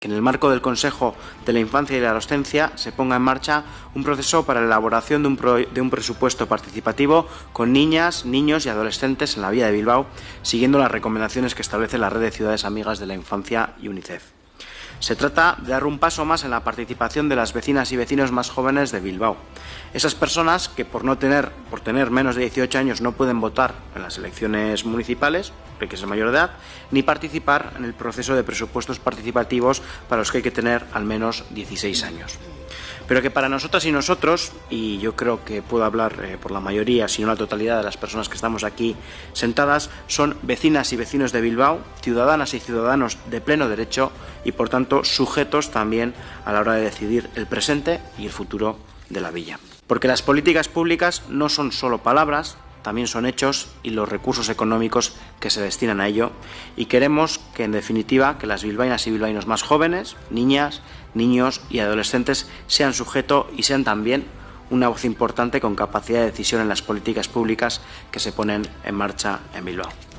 que en el marco del Consejo de la Infancia y la Adolescencia se ponga en marcha un proceso para la elaboración de un, de un, presupuesto participativo con niñas, niños y adolescentes en la vía de Bilbao, siguiendo las recomendaciones que establece la Red de Ciudades Amigas de la Infancia y UNICEF. Se trata de dar un paso más en la participación de las vecinas y vecinos más jóvenes de Bilbao. Esas personas que por no tener, por tener menos de 18 años no pueden votar en las elecciones municipales, hay que ser mayor de edad, ni participar en el proceso de presupuestos participativos para los que hay que tener al menos 16 años pero que para nosotras y nosotros, y yo creo que puedo hablar eh, por la mayoría, si no la totalidad de las personas que estamos aquí sentadas, son vecinas y vecinos de Bilbao, ciudadanas y ciudadanos de pleno derecho y por tanto sujetos también a la hora de decidir el presente y el futuro de la villa. Porque las políticas públicas no son solo palabras, también son hechos y los recursos económicos que se destinan a ello y queremos que en definitiva que las bilbaínas y bilbaínos más jóvenes, niñas, niños y adolescentes sean sujeto y sean también una voz importante con capacidad de decisión en las políticas públicas que se ponen en marcha en Bilbao.